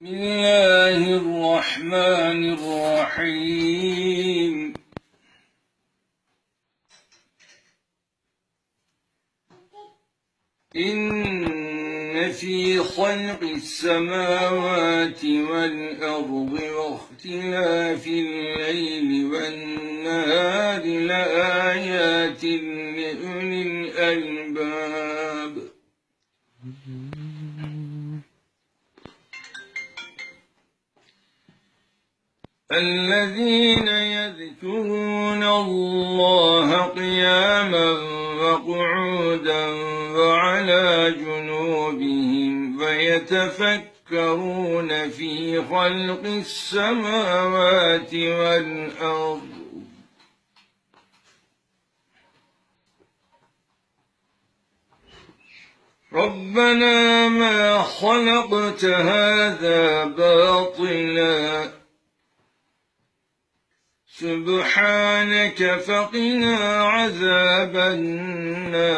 بسم الله الرحمن الرحيم. إن في خلق السماوات والأرض واختلاف الليل والنهار لآيات لأولي الألباب. الذين يذكرون الله قياما وقعودا وعلى جنوبهم ويتفكرون في خلق السماوات والأرض. ربنا ما خلقت هذا باطلا. سبحانك فقنا عذاب النار.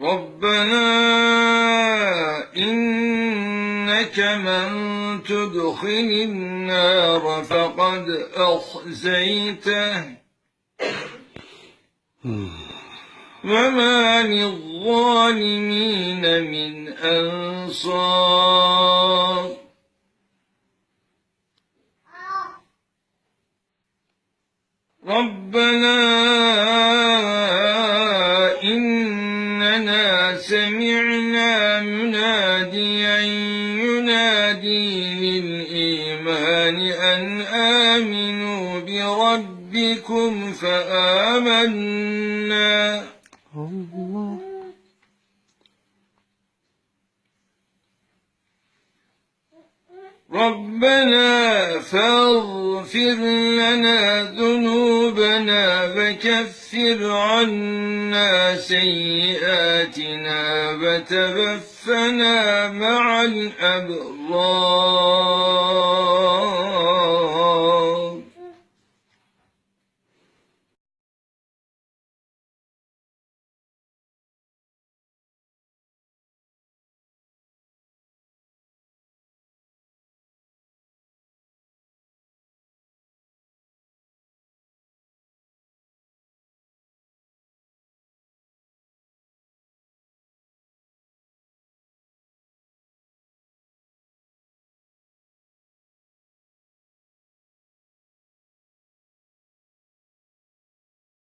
ربنا إنك من تدخل النار فقد أخزيته. وما للظالمين من أنصار ربنا إننا سمعنا مناديا ينادي للإيمان أن آمنوا بربكم فآمنا الله ربنا فاغفر لنا ذنوبنا وكفر عنا سيئاتنا وتوفنا مع الأبرار.